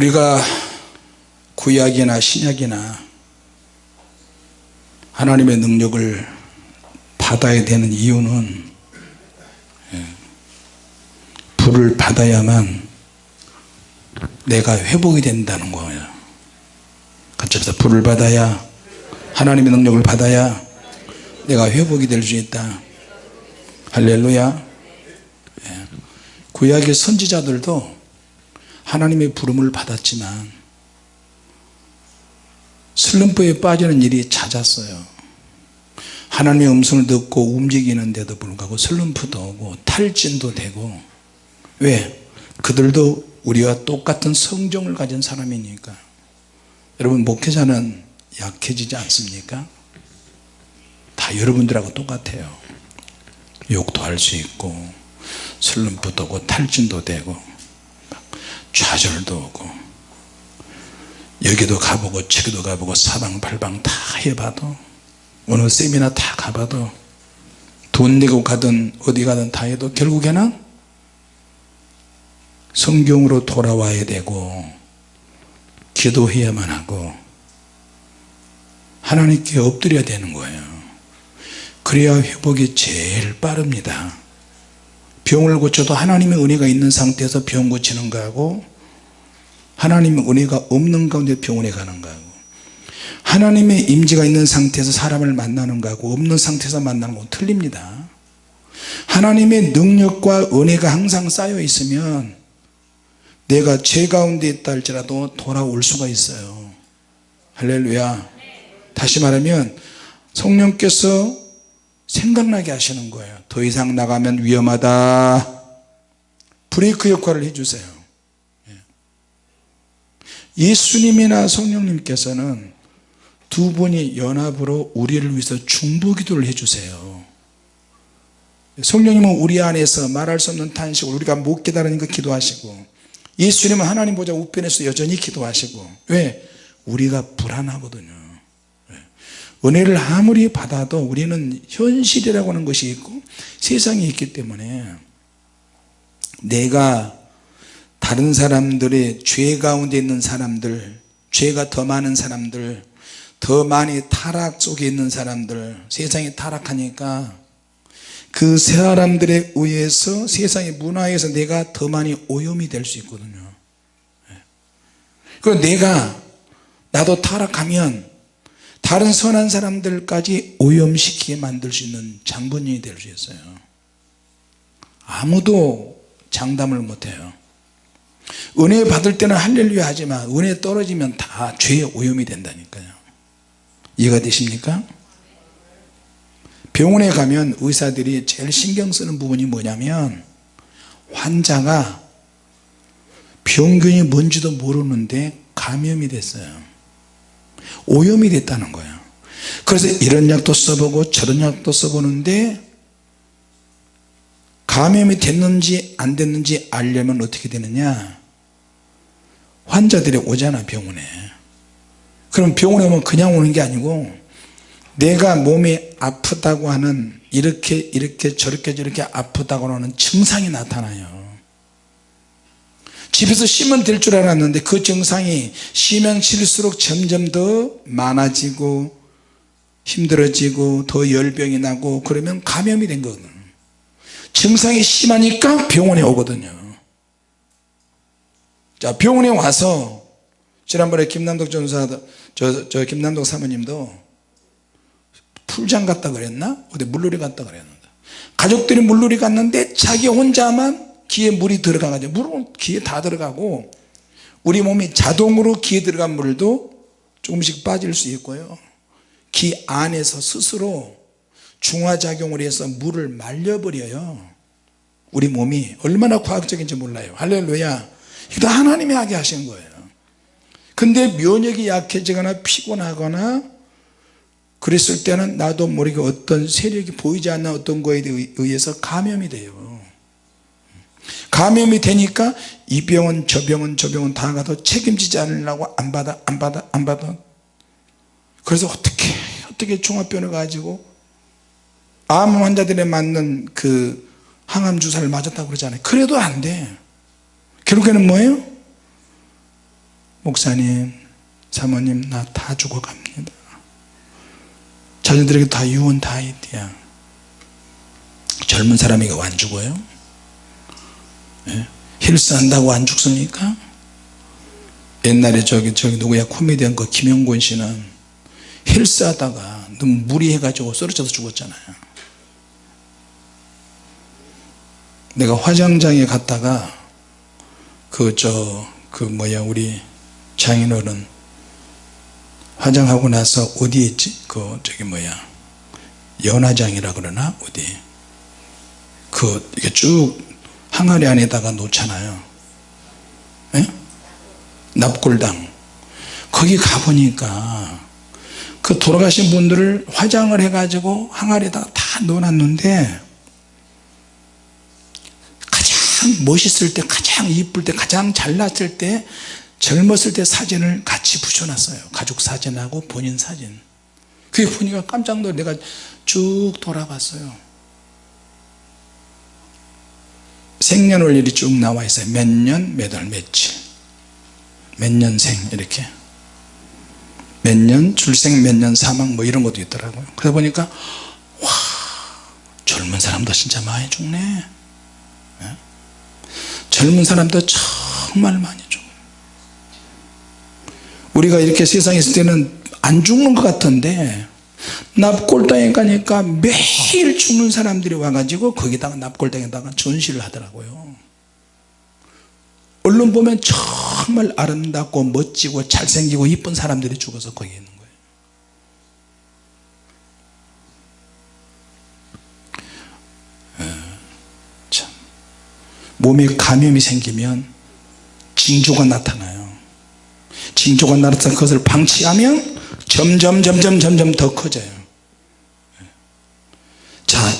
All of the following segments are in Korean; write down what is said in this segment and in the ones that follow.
우리가 구약이나 신약이나 하나님의 능력을 받아야 되는 이유는 예, 불을 받아야만 내가 회복이 된다는 거예요. 같이 불을 받아야 하나님의 능력을 받아야 내가 회복이 될 수 있다. 할렐루야. 예. 구약의 선지자들도 하나님의 부름을 받았지만 슬럼프에 빠지는 일이 잦았어요. 하나님의 음성을 듣고 움직이는데도 불구하고 슬럼프도 오고 탈진도 되고. 왜? 그들도 우리와 똑같은 성정을 가진 사람이니까. 여러분 목회자는 약해지지 않습니까? 다 여러분들하고 똑같아요. 욕도 할 수 있고 슬럼프도 오고 탈진도 되고 좌절도 오고 여기도 가보고 저기도 가보고 사방팔방 다 해봐도 어느 세미나 다 가봐도 돈 내고 가든 어디 가든 다 해도 결국에는 성경으로 돌아와야 되고 기도해야만 하고 하나님께 엎드려야 되는 거예요. 그래야 회복이 제일 빠릅니다 병을 고쳐도 하나님의 은혜가 있는 상태에서 병 고치는 거하고 하나님의 은혜가 없는 가운데 병원에 가는 거하고 하나님의 임재가 있는 상태에서 사람을 만나는 거하고 없는 상태에서 만나는 건 틀립니다. 하나님의 능력과 은혜가 항상 쌓여 있으면 내가 죄 가운데 있다 할지라도 돌아올 수가 있어요. 할렐루야. 다시 말하면 성령께서 생각나게 하시는 거예요. 더 이상 나가면 위험하다. 브레이크 역할을 해주세요. 예. 예수님이나 성령님께서는 두 분이 연합으로 우리를 위해서 중보기도를 해주세요. 성령님은 우리 안에서 말할 수 없는 탄식을 우리가 못 깨달으니 까 기도하시고 예수님은 하나님 보좌 우편에서 여전히 기도하시고 왜? 우리가 불안하거든요 은혜를 아무리 받아도 우리는 현실이라고 하는 것이 있고 세상이 있기 때문에 내가 다른 사람들의 죄 가운데 있는 사람들 죄가 더 많은 사람들 더 많이 타락 속에 있는 사람들 세상이 타락하니까 그 사람들에 의해서 세상의 문화에서 내가 더 많이 오염이 될 수 있거든요 예. 그리고 내가 나도 타락하면 다른 선한 사람들까지 오염시키게 만들 수 있는 장본인이 될 수 있어요. 아무도 장담을 못해요. 은혜 받을 때는 할렐루야 하지만 은혜 떨어지면 다 죄의 오염이 된다니까요. 이해가 되십니까? 병원에 가면 의사들이 제일 신경 쓰는 부분이 뭐냐면 환자가 병균이 뭔지도 모르는데 감염이 됐어요 오염이 됐다는 거예요 그래서 이런 약도 써보고 저런 약도 써보는데 감염이 됐는지 안 됐는지 알려면 어떻게 되느냐? 환자들이 오잖아 병원에. 그럼 병원에 오면 그냥 오는 게 아니고 내가 몸이 아프다고 하는 이렇게 이렇게 저렇게 저렇게 아프다고 하는 증상이 나타나요 집에서 쉬면 될 줄 알았는데 그 증상이 쉬면 쉴수록 점점 더 많아지고 힘들어지고 더 열병이 나고 그러면 감염이 된 거거든. 증상이 심하니까 병원에 오거든요. 자 병원에 와서 지난번에 김남덕 전사 저, 저 김남덕 사모님도 풀장 갔다 그랬나? 어디 물놀이 갔다 그랬는데. 가족들이 물놀이 갔는데 자기 혼자만 귀에 물이 들어가가지고 물은 귀에 다 들어가고 우리 몸이 자동으로 귀에 들어간 물도 조금씩 빠질 수 있고요. 귀 안에서 스스로 중화작용을 해서 물을 말려버려요. 우리 몸이 얼마나 과학적인지 몰라요. 할렐루야. 이거 하나님이 하게 하신 거예요. 근데 면역이 약해지거나 피곤하거나 그랬을 때는 나도 모르게 어떤 세력이 보이지 않는 어떤 거에 의해서 감염이 돼요 감염이 되니까 이 병은 저 병은 저 병은 다 가도 책임지지 않으려고 안 받아 안 받아 안 받아. 그래서 어떻게 어떻게 종합병을 가지고 암 환자들에 맞는 그 항암 주사를 맞았다고 그러잖아요. 그래도 안돼. 결국에는 뭐예요? 목사님 사모님 나 다 죽어갑니다. 자녀들에게 다 유언 다 있대야 젊은 사람이 안 죽어요? 예? 힐스한다고 안 죽습니까? 옛날에 저기 저기 누구야? 코미디언 그 김영곤 씨는 힐스하다가 너무 무리해가지고 쓰러져서 죽었잖아요. 내가 화장장에 갔다가 그 저그 뭐야 우리 장인어른 화장하고 나서 어디에 있지? 그 저기 뭐야 연화장이라 그러나? 어디? 그 이게 쭉 항아리 안에다가 놓잖아요. 예? 납골당. 거기 가보니까 그 돌아가신 분들을 화장을 해가지고 항아리에다가 다 넣어놨는데 가장 멋있을 때 가장 이쁠 때 가장 잘났을 때 젊었을 때 사진을 같이 붙여놨어요. 가족 사진하고 본인 사진. 그게 보니까 깜짝 놀라 내가 쭉 돌아봤어요 생년월일이 쭉 나와 있어요. 몇 년, 몇 월, 며칠 몇 년생 이렇게. 몇 년 출생 몇 년 사망 뭐 이런 것도 있더라고요. 그러다 보니까 와 젊은 사람도 진짜 많이 죽네. 예? 젊은 사람도 정말 많이 죽어요 우리가 이렇게 세상에 있을 때는 안 죽는 것 같은데 납골당에 가니까 매일 죽는 사람들이 와가지고 거기다가 납골당에다가 전시를 하더라고요. 언론 보면 정말 아름답고 멋지고 잘생기고 이쁜 사람들이 죽어서 거기 있는 거예요. 에, 참. 몸에 감염이 생기면 징조가 나타나요. 징조가 나타나서 그것을 방치하면 점점 점점 점점 더 커져요. 자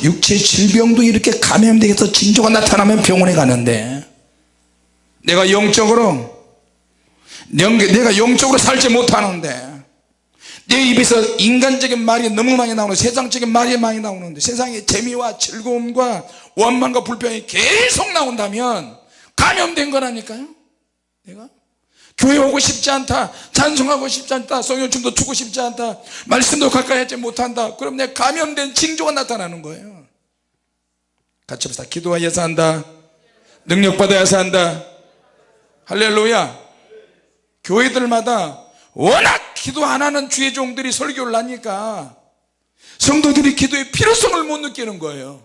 육체 질병도 이렇게 감염되게 해서 징조가 나타나면 병원에 가는데 내가 영적으로 내가 영적으로 살지 못하는데 내 입에서 인간적인 말이 너무 많이 나오는 세상적인 말이 많이 나오는데 세상의 재미와 즐거움과 원망과 불평이 계속 나온다면 감염된 거라니까요. 내가 교회 오고 싶지 않다. 찬송하고 싶지 않다. 성령춤도 추고 싶지 않다. 말씀도 가까이 하지 못한다. 그럼 내 감염된 징조가 나타나는 거예요. 같이 합시다. 기도하여서 한다. 능력받아야서 한다. 할렐루야. 교회들마다 워낙 기도 안 하는 주의 종들이 설교를 하니까 성도들이 기도의 필요성을 못 느끼는 거예요.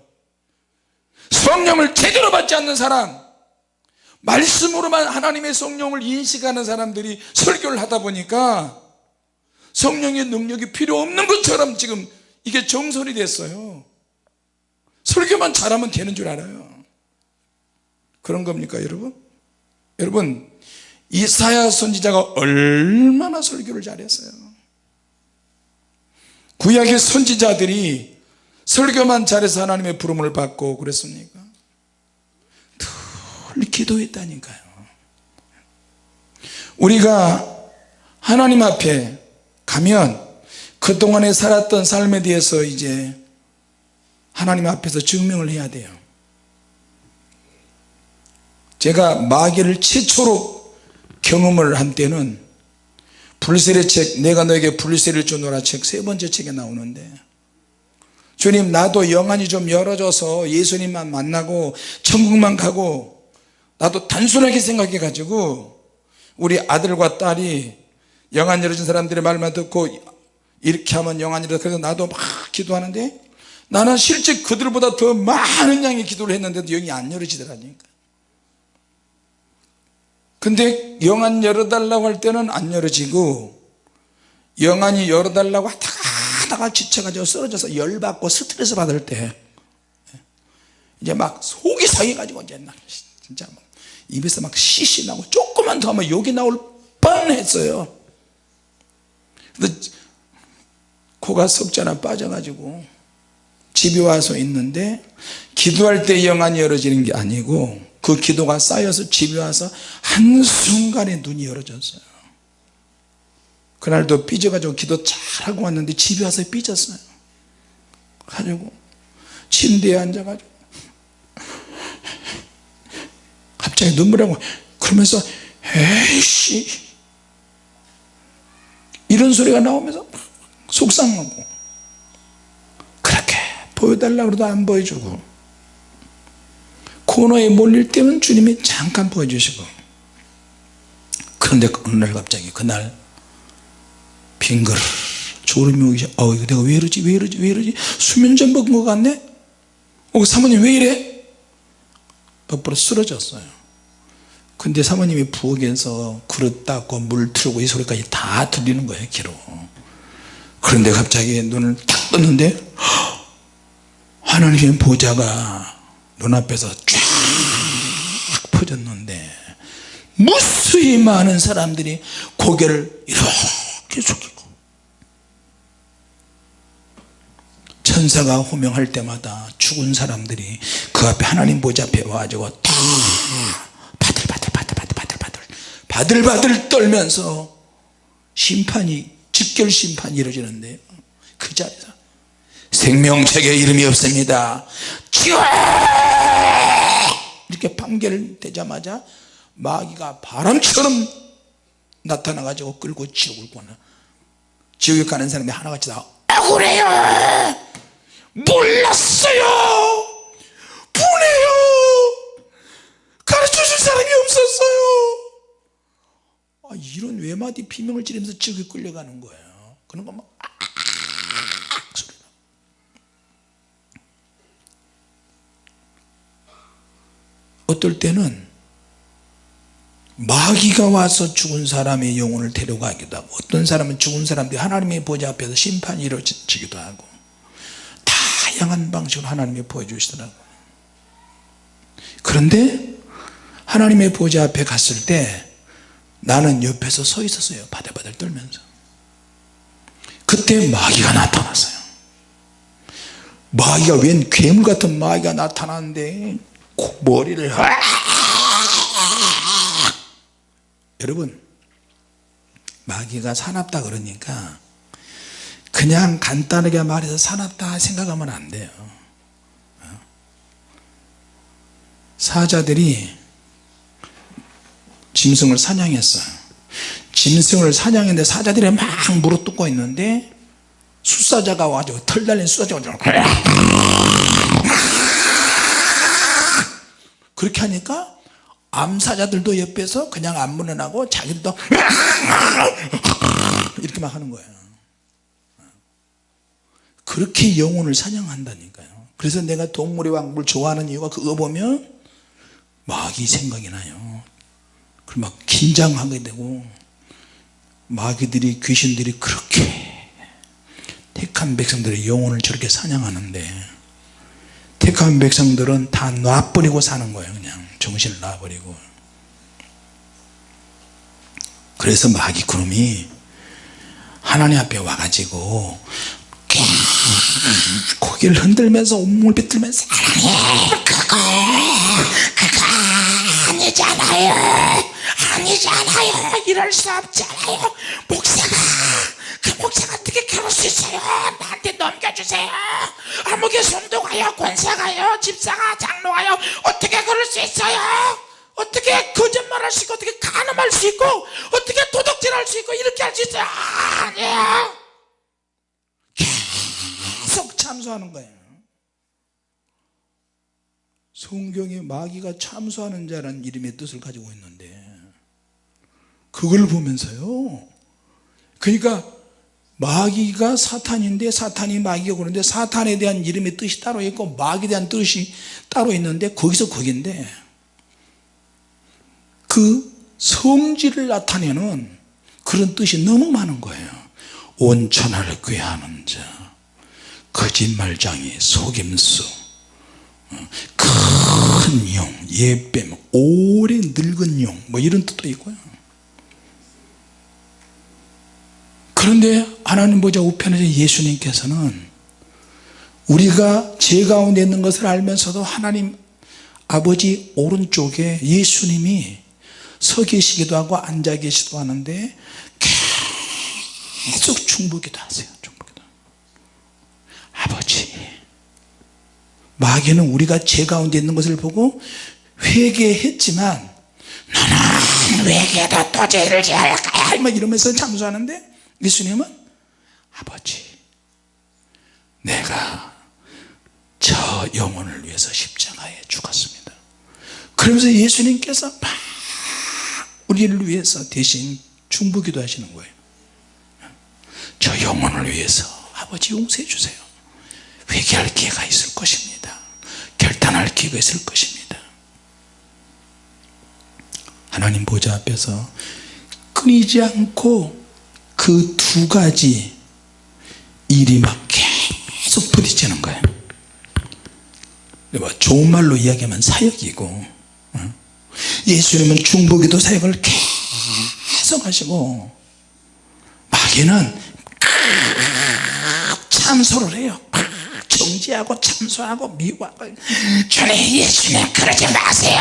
성령을 제대로 받지 않는 사람 말씀으로만 하나님의 성령을 인식하는 사람들이 설교를 하다 보니까 성령의 능력이 필요 없는 것처럼 지금 이게 정설이 됐어요 설교만 잘하면 되는 줄 알아요 그런 겁니까 여러분? 여러분 이사야 선지자가 얼마나 설교를 잘했어요 구약의 선지자들이 설교만 잘해서 하나님의 부름을 받고 그랬습니까? 늘 기도했다니까요. 우리가 하나님 앞에 가면 그동안에 살았던 삶에 대해서 이제 하나님 앞에서 증명을 해야 돼요. 제가 마귀를 최초로 경험을 한 때는 불세례 책 내가 너에게 불세를 주노라 책 세 번째 책에 나오는데 주님 나도 영안이 좀 열어져서 예수님만 만나고 천국만 가고 나도 단순하게 생각해 가지고 우리 아들과 딸이 영안 열어진 사람들의 말만 듣고 이렇게 하면 영안이 열어 그래서 나도 막 기도하는데 나는 실제 그들보다 더 많은 양의 기도를 했는데도 영이 안 열어지더라니까. 근데 영안 열어달라고 할 때는 안 열어지고 영안이 열어달라고 하다가 하다가 지쳐가지고 쓰러져서 열받고 스트레스 받을 때 이제 막 속이 상해가지고 이제 나 진짜 막 입에서 막 씨씨 나고 조금만 더 하면 욕이 나올 뻔했어요. 근데 코가 석자나 빠져가지고 집에 와서 있는데 기도할 때 영안이 열어지는 게 아니고 그 기도가 쌓여서 집에 와서 한순간에 눈이 열어졌어요. 그날도 삐져가지고 기도 잘하고 왔는데 집에 와서 삐졌어요. 가지고 침대에 앉아가지고 눈물이 나고 그러면서 에이씨. 이런 소리가 나오면서 막 속상하고. 그렇게 보여달라고 해도 안 보여주고. 코너에 몰릴 때면 주님이 잠깐 보여주시고. 그런데 어느 날 갑자기 그날 빙글 졸음이 오기 시작 어 이거 내가 왜 이러지 왜 이러지 왜 이러지? 수면 좀 먹은 것 같네? 어 사모님 왜 이래? 엎부러 쓰러졌어요 근데 사모님이 부엌에서 그릇 닦고 물 틀고 이 소리까지 다 들리는 거예요 귀로. 그런데 갑자기 눈을 딱 떴는데 하나님의 보좌가 눈앞에서 쫙 퍼졌는데 무수히 많은 사람들이 고개를 이렇게 숙이고 천사가 호명할 때마다 죽은 사람들이 그 앞에 하나님 보좌 앞에 와가지고 다 바들바들바들바들바들 바들바들 떨면서 심판이 직결 심판이 이루어지는데 그 자리에서 생명책에 이름이 없습니다. 지옥 이렇게 판결 되자마자 마귀가 바람처럼 나타나 가지고 끌고 지옥을 가나 지옥에 가는 사람이 하나같이 다 억울해요! 몰랐어요 가르쳐줄 사람이 없었어요 아, 이런 외마디 비명을 지르면서 지옥에 끌려가는 거예요. 그런 거막 소리가. 어떨 때는 마귀가 와서 죽은 사람의 영혼을 데려가기도 하고 어떤 사람은 죽은 사람들이 하나님의 보좌 앞에서 심판이 이루어지기도 하고 다양한 방식으로 하나님이 보여주시더라고요. 그런데 하나님의 보좌 앞에 갔을 때 나는 옆에서 서 있었어요. 바들바들 떨면서. 그때 마귀가 나타났어요. 마귀가 웬 괴물 같은 마귀가 나타났는데 머리를 여러분 마귀가 사납다 그러니까 그냥 간단하게 말해서 사납다 생각하면 안 돼요. 사자들이 짐승을 사냥했어요. 짐승을 사냥했는데 사자들이 막 물어뜯고 있는데 숫사자가 와가지고 털 달린 숫사자가 그렇게 하니까 암사자들도 옆에서 그냥 안 물어나고 자기들도 이렇게 막 하는 거예요. 그렇게 영혼을 사냥한다니까요. 그래서 내가 동물의 왕국을 좋아하는 이유가 그거 보면 마귀 생각이 나요 그리고 막 긴장하게 되고 마귀들이 귀신들이 그렇게 택한 백성들의 영혼을 저렇게 사냥하는데 택한 백성들은 다 놔버리고 사는 거예요 그냥. 정신을 놔버리고. 그래서 마귀 그놈이 하나님 앞에 와가지고 고개를 흔들면서 온몸을 비틀면서 사랑해 그거 그거 아니잖아요 아니잖아요. 이럴 수 없잖아요. 목사가 그 목사가 어떻게 그럴 수 있어요? 나한테 넘겨주세요. 아무개 성도가요 권사가요 집사가 장로가요. 어떻게 그럴 수 있어요? 어떻게 거짓말할 수 있고 어떻게 가늠할 수 있고 어떻게 도덕질할 수 있고 이렇게 할 수 있어요? 아니에요. 계속 참소하는 거예요. 성경에 마귀가 참소하는 자라는 이름의 뜻을 가지고 있는데 그걸 보면서요 그러니까 마귀가 사탄인데 사탄이 마귀가 그런데 사탄에 대한 이름의 뜻이 따로 있고 마귀에 대한 뜻이 따로 있는데 거기서 거긴데 그 성질을 나타내는 그런 뜻이 너무 많은 거예요 온천하를 꾀하는 자 거짓말장이 속임수 큰 용, 예뱀, 오래 늙은 용, 뭐 이런 뜻도 있고요. 그런데 하나님 보자 우편에서 예수님께서는 우리가 죄 가운데 있는 것을 알면서도 하나님 아버지 오른쪽에 예수님이 서 계시기도 하고 앉아 계시기도 하는데 계속 중보기도 하세요 중보기도. 아버지 마귀는 우리가 죄 가운데 있는 것을 보고 회개했지만 너는 회개도 또 죄를 지을까야? 막 이러면서 참수하는데 예수님은 아버지 내가 저 영혼을 위해서 십자가에 죽었습니다. 그러면서 예수님께서 막 우리를 위해서 대신 중보기도 하시는 거예요. 저 영혼을 위해서 아버지 용서해 주세요. 회개할 기회가 있을 것입니다. 결단할 기회가 있을 것입니다. 하나님 보좌 앞에서 끊이지 않고 그 두 가지 일이 막 계속 부딪히는 거예요 뭐 좋은 말로 이야기하면 사역이고 어? 예수님은 중보기도 사역을 계속 하시고 마귀는 참소를 해요. 정지하고 참소하고 미워하고. 주님 예수님 그러지 마세요.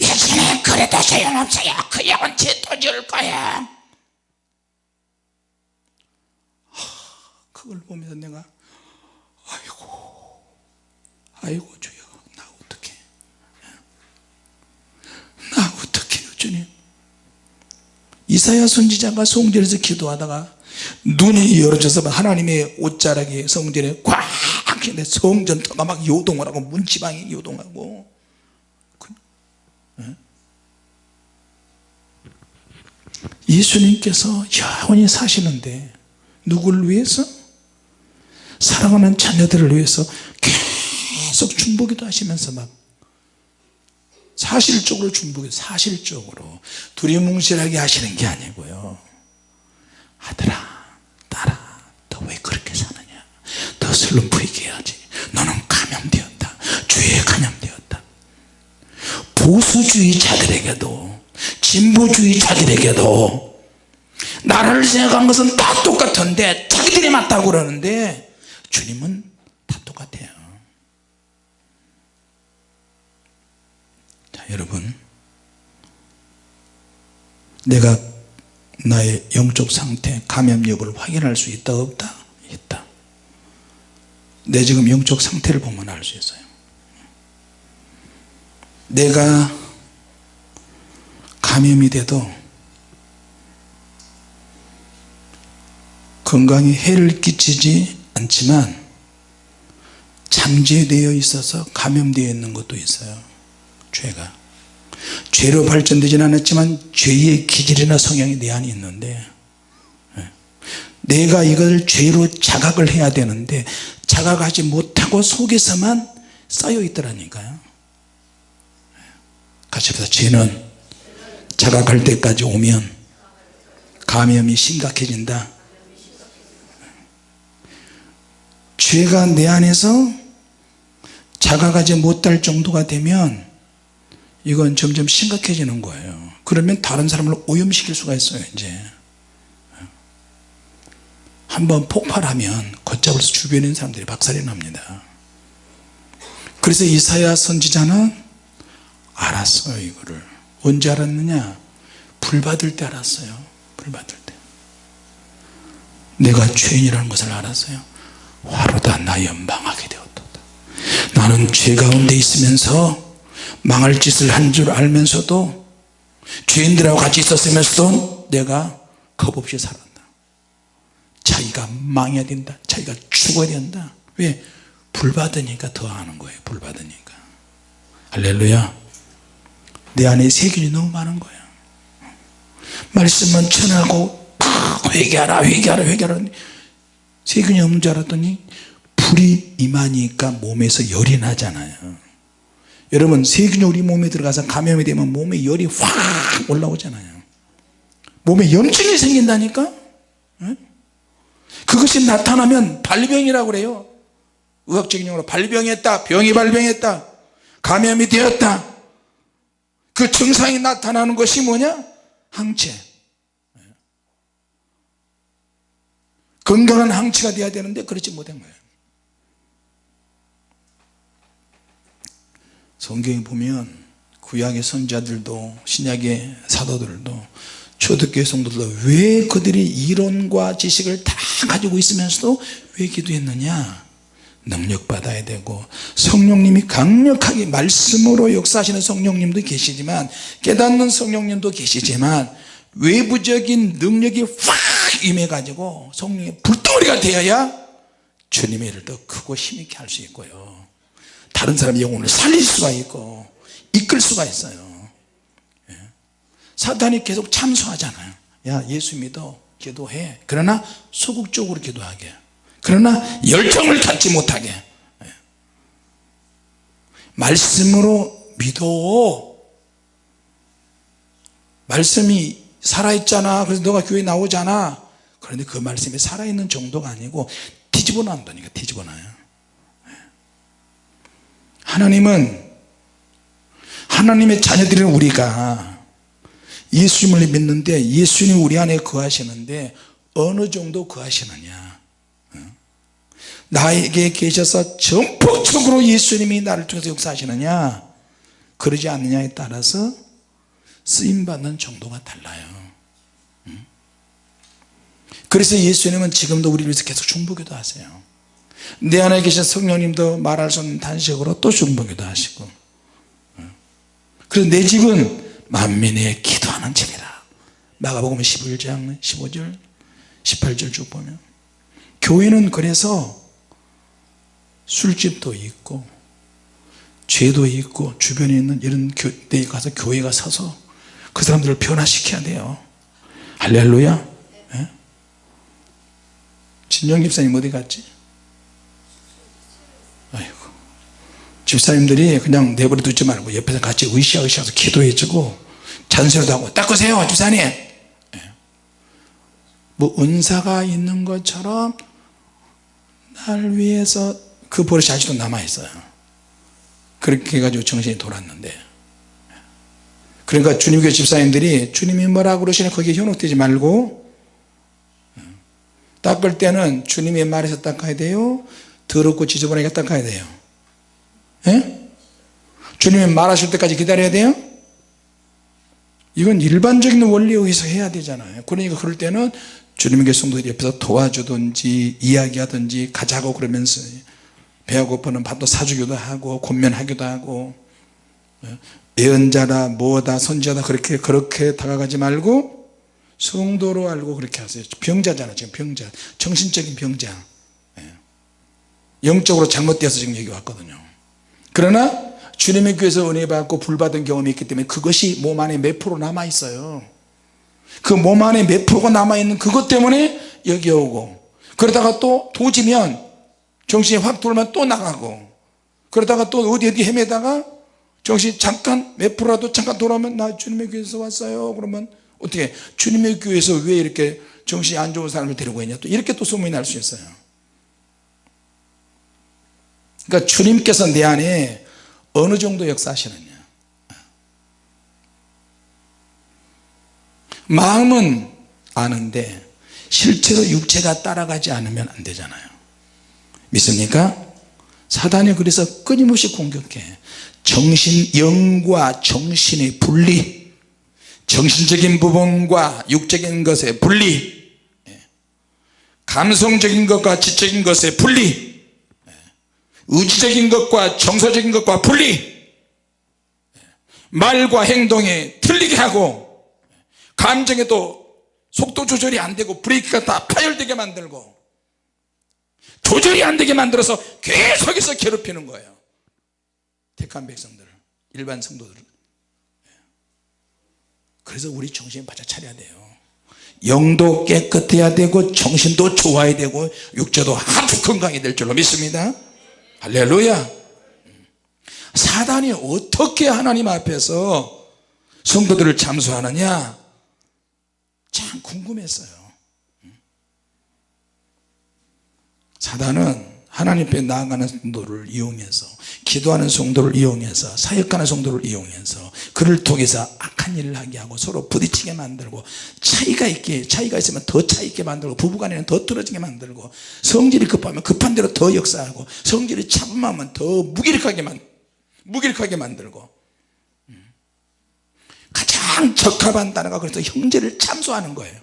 예수님 그래도 소용없어요. 그 영혼 제또 줄 거야 그걸 보면서 내가 아이고 아이고 주여 나 어떡해 나 어떡해요 주님 이사야 선지자가 성전에서 기도하다가 눈이 열어져서 하나님의 옷자락이 성전에 꽉 있는데 성전 터가 막 요동을 하고 문지방이 요동하고 그, 예? 예수님께서 영원히 사시는데 누구를 위해서? 사랑하는 자녀들을 위해서 계속 중보기도 하시면서 막 사실적으로 중보기 사실적으로 두리뭉실하게 하시는 게 아니고요. 아들아 딸아 너 왜 그렇게 사느냐? 더 슬럼프 있게 해야지. 너는 감염되었다. 죄에 감염되었다. 보수주의자들에게도 진보주의자들에게도 나라를 생각한 것은 다 똑같은데 자기들이 맞다고 그러는데 주님은 다 똑같아요. 자 여러분. 내가 나의 영적 상태 감염 여부를 확인할 수 있다 없다? 있다. 내 지금 영적 상태를 보면 알 수 있어요. 내가 감염이 돼도 건강에 해를 끼치지 않지만 잠재되어 있어서 감염되어 있는 것도 있어요. 죄가. 죄로 발전되진 않았지만 죄의 기질이나 성향이 내 안에 있는데 예. 내가 이걸 죄로 자각을 해야 되는데 자각하지 못하고 속에서만 쌓여 있더라니까요. 예. 같이 합시다. 죄는 자각할 때까지 오면 감염이 심각해진다 죄가 내 안에서 자각하지 못할 정도가 되면 이건 점점 심각해지는 거예요. 그러면 다른 사람을 오염시킬 수가 있어요 이제. 한번 폭발하면 걷잡을 수 주변에 있는 사람들이 박살이 납니다. 그래서 이사야 선지자는 알았어요 이거를. 언제 알았느냐? 불 받을 때 알았어요. 불 받을 때. 내가 죄인이라는 것을 알았어요 화로다 나 연방하게 되었다. 나는 죄 가운데 있으면서 망할 짓을 한 줄 알면서도 죄인들하고 같이 있었으면서도 내가 겁없이 살았다 자기가 망해야 된다. 자기가 죽어야 된다. 왜? 불 받으니까 더 하는 거예요 불 받으니까. 할렐루야. 내 안에 세균이 너무 많은 거야. 말씀은 전하고 회개하라 회개하라 회개하라 세균이 없는 줄 알았더니 불이 임하니까 몸에서 열이 나잖아요. 여러분 세균이 우리 몸에 들어가서 감염이 되면 몸에 열이 확 올라오잖아요. 몸에 염증이 생긴다니까? 그것이 나타나면 발병이라고 그래요. 의학적인 용어로 발병했다 병이 발병했다 감염이 되었다. 그 증상이 나타나는 것이 뭐냐? 항체 건강한 항체가 돼야 되는데 그렇지 못한 거예요. 성경에 보면 구약의 선자들도 신약의 사도들도 초대교회 성도들도 왜 그들이 이론과 지식을 다 가지고 있으면서도 왜 기도했느냐? 능력 받아야 되고 성령님이 강력하게 말씀으로 역사하시는 성령님도 계시지만 깨닫는 성령님도 계시지만 외부적인 능력이 확쫙 임해 가지고 성령의 불덩어리가 되어야 주님의 일을 더 크고 힘있게 할 수 있고요. 다른 사람의 영혼을 살릴 수가 있고 이끌 수가 있어요. 예. 사탄이 계속 참소하잖아요. 야 예수 믿어. 기도해. 그러나 소극적으로 기도하게. 그러나 열정을 갖지 못하게. 예. 말씀으로 믿어. 말씀이 살아있잖아 그래서 너가 교회 나오잖아 그런데 그 말씀이 살아있는 정도가 아니고 뒤집어 놔다니까 뒤집어 놔요 예. 하나님은 하나님의 자녀들인 우리가 예수님을 믿는데 예수님 우리 안에 거하시는데 어느 정도 거하시느냐 어? 나에게 계셔서 전폭적으로 예수님이 나를 통해서 역사하시느냐 그러지 않느냐에 따라서 쓰임받는 정도가 달라요. 음? 그래서 예수님은 지금도 우리를 위해서 계속 중보기도 하세요. 내 안에 계신 성령님도 말할 수 없는 단식으로 또 중보기도 하시고. 어? 그래서 내 집은 만민의 기도하는 집이라 마가복음 11장 15절 18절 쭉 보면. 교회는 그래서 술집도 있고 죄도 있고 주변에 있는 이런 데에 가서 교회가 서서 그 사람들을 변화시켜야 돼요 할렐루야 네? 진영 집사님 어디 갔지? 아이고 집사님들이 그냥 내버려 두지 말고 옆에서 같이 으쌰으쌰해서 기도해 주고 잔소리도 하고 닦으세요 집사님 네. 뭐 은사가 있는 것처럼 날 위해서 그 버릇이 아직도 남아있어요 그렇게 해가지고 정신이 돌았는데 그러니까 주님교 집사님들이 주님이 뭐라 그러시나 거기에 현혹되지 말고 닦을 때는 주님의 말에서 닦아야 돼요? 더럽고 지저분하게 닦아야 돼요? 예? 주님이 말하실 때까지 기다려야 돼요? 이건 일반적인 원리에 의해서 해야 되잖아요. 그러니까 그럴 때는 주님의 성도들이 옆에서 도와주든지 이야기하든지 가자고 그러면서 배가 고프면 밥도 사주기도 하고 권면하기도 하고 예언자다 뭐다 선지자다 그렇게 그렇게 다가가지 말고 성도로 알고 그렇게 하세요. 병자잖아 지금 병자. 정신적인 병자. 예. 영적으로 잘못되어서 지금 여기 왔거든요. 그러나 주님의 교회에서 은혜 받고 불 받은 경험이 있기 때문에 그것이 몸 안에 몇 프로 남아 있어요. 그 몸 안에 몇 프로가 남아 있는 그것 때문에 여기 오고. 그러다가 또 도지면 정신이 확 돌면 또 나가고. 그러다가 또 어디 어디 헤매다가 정신이 잠깐 몇 프로라도 잠깐 돌아오면 나 주님의 교회에서 왔어요. 그러면 어떻게? 주님의 교회에서 왜 이렇게 정신이 안 좋은 사람을 데리고 있냐? 또 이렇게 또 소문이 날 수 있어요. 그러니까 주님께서 내 안에 어느 정도 역사하시느냐? 마음은 아는데 실제로 육체가 따라가지 않으면 안 되잖아요. 믿습니까? 사단이 그래서 끊임없이 공격해 정신 영과 정신의 분리 정신적인 부분과 육적인 것의 분리 예. 감성적인 것과 지적인 것의 분리 예. 의지적인 것과 정서적인 것과 분리 예. 말과 행동에 틀리게 하고 감정에 도 속도 조절이 안 되고 브레이크가 다 파열되게 만들고 조절이 안 되게 만들어서 계속해서 괴롭히는 거예요 택한 백성들을 일반 성도들을. 그래서 우리 정신 바짝 차려야 돼요. 영도 깨끗해야 되고 정신도 좋아야 되고 육체도 아주 건강이 될 줄로 믿습니다. 할렐루야. 사단이 어떻게 하나님 앞에서 성도들을 참수하느냐? 참 궁금했어요. 사단은 하나님 앞에 나아가는 성도를 이용해서 기도하는 성도를 이용해서 사역하는 성도를 이용해서 그를 통해서 악한 일을 하게 하고 서로 부딪히게 만들고 차이가 있게 차이가 있으면 더 차이 있게 만들고 부부간에는 더 떨어지게 만들고 성질이 급하면 급한 대로 더 역사하고 성질이 차분하면 더 무기력하게 만 무기력하게 만들고 음. 가장 적합한 단어가 그래서 형제를 참소하는 거예요.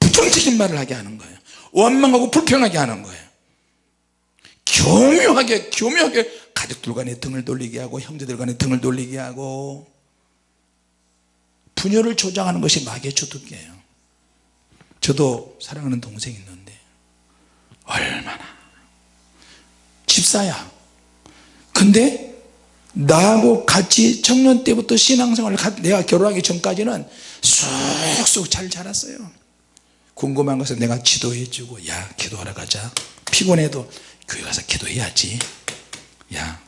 부정적인 말을 하게 하는 거예요. 원망하고 불평하게 하는 거예요. 교묘하게 교묘하게 가족들 간에 등을 돌리게 하고 형제들 간에 등을 돌리게 하고 분열을 조장하는 것이 마귀의 주특기예요. 저도 사랑하는 동생이 있는데 얼마나 집사야. 근데 나하고 같이 청년 때부터 신앙생활을 가- 내가 결혼하기 전까지는 쑥쑥 잘 자랐어요. 궁금한 것은 내가 기도해 주고 야 기도하러 가자. 피곤해도 교회 가서 기도해야지 야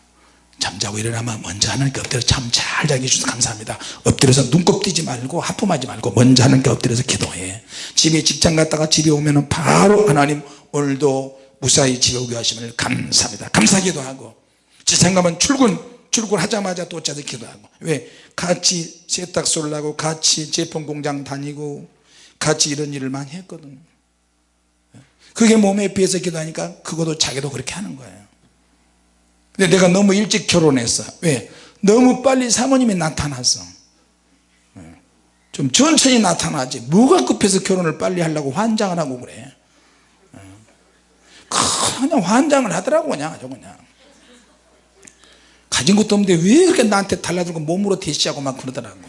잠자고 일어나면 먼저 하나님께 엎드려 참 잘 자게 해주셔서 감사합니다. 엎드려서 눈곱 띄지 말고 하품하지 말고 먼저 하나님께 엎드려서 기도해. 집에 직장 갔다가 집에 오면 바로 하나님 오늘도 무사히 집에 오게 하심을 감사합니다. 감사 기도 하고 직장 가면 출근 출근하자마자 또 어쩌다 기도하고 왜? 같이 세탁소를 하고 같이 제품 공장 다니고 같이 이런 일을 많이 했거든요 그게 몸에 비해서 기도하니까 그것도 자기도 그렇게 하는 거예요 근데 내가 너무 일찍 결혼했어 왜? 너무 빨리 사모님이 나타났어 좀 천천히 나타나지. 뭐가 급해서 결혼을 빨리 하려고 환장을 하고 그래? 그냥 환장을 하더라고 그냥 아주 그냥. 가진 것도 없는데 왜 그렇게 나한테 달라들고 몸으로 대시하고 막 그러더라고.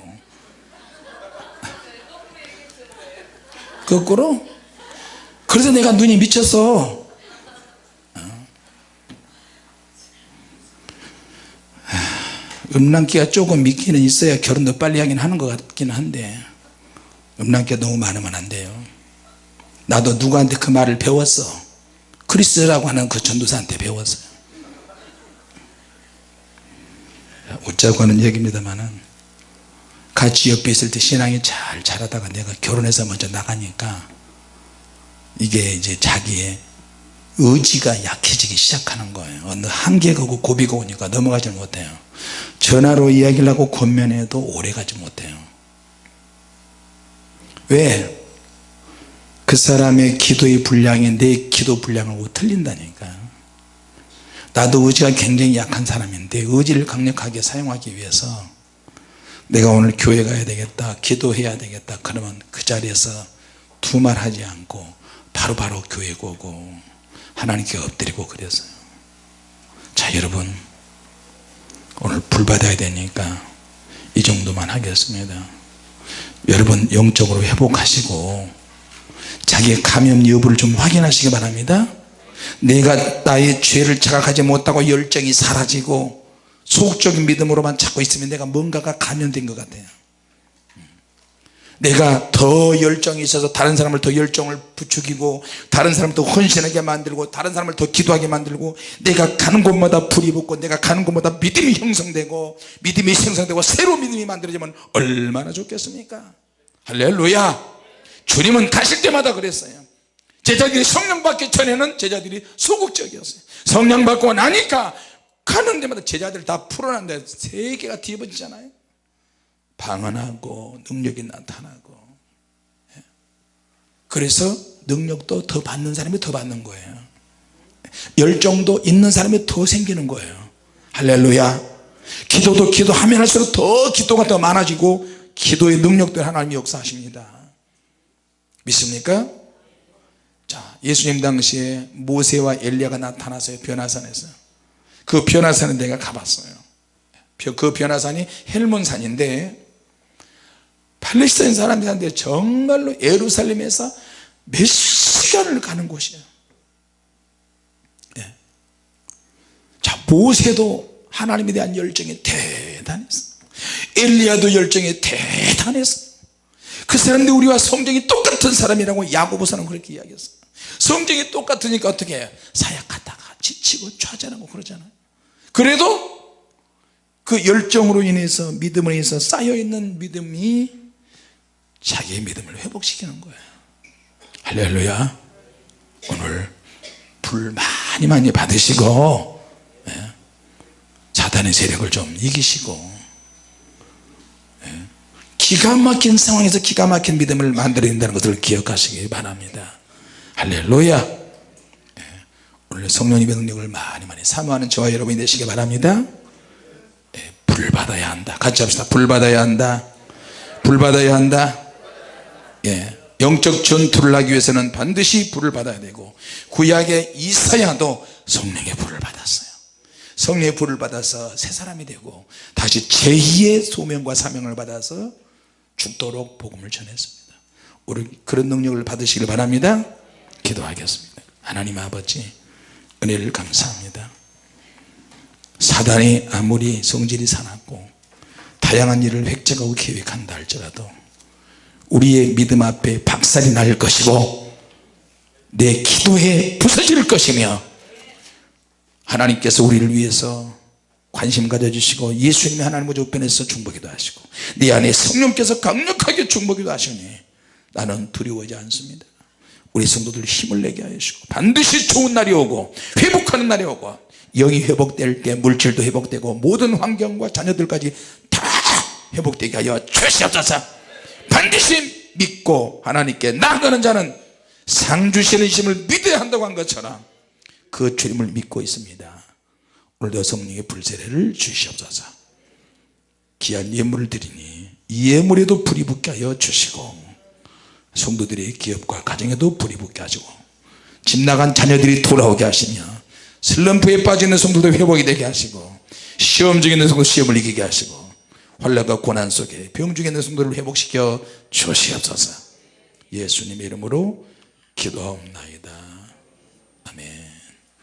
거꾸로? 그래서 내가 눈이 미쳤어 음란기가 조금 있기는 있어야 결혼도 빨리 하긴 하는 것 같기는 한데 음란기가 너무 많으면 안 돼요. 나도 누구한테 그 말을 배웠어? 크리스라고 하는 그 전도사한테 배웠어요. 웃자고 하는 얘기입니다만은 같이 옆에 있을 때 신앙이 잘 자라다가 내가 결혼해서 먼저 나가니까 이게 이제 자기의 의지가 약해지기 시작하는 거예요. 어느 한계가 오고 고비가 오니까 넘어가지 못해요. 전화로 이야기를 하고 권면해도 오래가지 못해요. 왜? 그 사람의 기도의 분량이 내 기도 분량하고 틀린다니까 나도 의지가 굉장히 약한 사람인데 의지를 강력하게 사용하기 위해서 내가 오늘 교회 가야 되겠다 기도해야 되겠다. 그러면 그 자리에서 두말 하지 않고 바로바로 교회 오고 하나님께 엎드리고 그랬어요. 자 여러분 오늘 불 받아야 되니까 이 정도만 하겠습니다. 여러분 영적으로 회복하시고 자기의 감염 여부를 좀 확인하시기 바랍니다. 내가 나의 죄를 자각하지 못하고 열정이 사라지고 소극적인 믿음으로만 찾고 있으면 내가 뭔가가 감염된 것 같아요 내가 더 열정이 있어서 다른 사람을 더 열정을 부추기고 다른 사람을 더 헌신하게 만들고 다른 사람을 더 기도하게 만들고 내가 가는 곳마다 불이 붙고 내가 가는 곳마다 믿음이 형성되고 믿음이 형성되고 새로 믿음이 만들어지면 얼마나 좋겠습니까? 할렐루야! 주님은 가실 때마다 그랬어요. 제자들이 성령 받기 전에는 제자들이 소극적이었어요. 성령 받고 나니까 가는 데마다 제자들 다 풀어난데 세계가 뒤집어지잖아요 방언하고 능력이 나타나고. 예. 그래서 능력도 더 받는 사람이 더 받는 거예요. 열정도 있는 사람이 더 생기는 거예요. 할렐루야. 기도도 기도하면 할수록 더 기도가 더 많아지고 기도의 능력도 하나님이 역사하십니다. 믿습니까? 자 예수님 당시에 모세와 엘리야가 나타나서요 변화산에서. 그 변화산에 내가 가봤어요. 그 변화산이 헬몬산인데 팔레스타인 사람들한테 정말로 예루살렘에서 몇 시간을 가는 곳이에요. 예. 자 모세도 하나님에 대한 열정이 대단했어 엘리야도 열정이 대단했어 그 사람들이 우리와 성정이 똑같은 사람이라고 야고보서는 그렇게 이야기했어 성정이 똑같으니까 어떻게 사약하다가 지치고 좌절하고 그러잖아요. 그래도 그 열정으로 인해서 믿음으로 인해서 쌓여있는 믿음이 자기의 믿음을 회복시키는 거예요. 할렐루야. 오늘 불 많이 많이 받으시고 예, 사단의 세력을 좀 이기시고 예, 기가 막힌 상황에서 기가 막힌 믿음을 만들어야 된다는 것을 기억하시기 바랍니다. 할렐루야. 예, 오늘 성령님의 능력을 많이 많이 사모하는 저와 여러분이 되시기 바랍니다. 예, 불 받아야 한다. 같이 합시다. 불 받아야 한다. 불 받아야 한다 예, 영적 전투를 하기 위해서는 반드시 불을 받아야 되고 구약의 이사야도 성령의 불을 받았어요. 성령의 불을 받아서 새 사람이 되고 다시 제2의 소명과 사명을 받아서 죽도록 복음을 전했습니다. 우리 그런 능력을 받으시길 바랍니다. 기도하겠습니다. 하나님 아버지 은혜를 감사합니다. 사단이 아무리 성질이 사납고 다양한 일을 획책하고 계획한다 할지라도 우리의 믿음 앞에 박살이 날 것이고 내 기도에 부서질 것이며 하나님께서 우리를 위해서 관심 가져주시고 예수님이 하나님의 우편에서 중보기도 하시고 내 안에 성령께서 강력하게 중보기도 하시니 나는 두려워하지 않습니다. 우리 성도들 힘을 내게 하시고 반드시 좋은 날이 오고 회복하는 날이 오고 영이 회복될 때 물질도 회복되고 모든 환경과 자녀들까지 다 회복되게 하여 주시옵소서 반드시 믿고 하나님께 나아가는 자는 상 주시는 힘을 믿어야 한다고 한 것처럼 그 주님을 믿고 있습니다. 오늘도 성령의 불세례를 주시옵소서. 귀한 예물을 드리니 이 예물에도 불이 붙게 하여 주시고 성도들의 기업과 가정에도 불이 붙게 하시고 집 나간 자녀들이 돌아오게 하시며 슬럼프에 빠지는 성도들 회복이 되게 하시고 시험 중에 있는 성도 시험을 이기게 하시고 환란과 고난 속에 병 중에 있는 성도를 회복시켜 주시옵소서. 예수님의 이름으로 아멘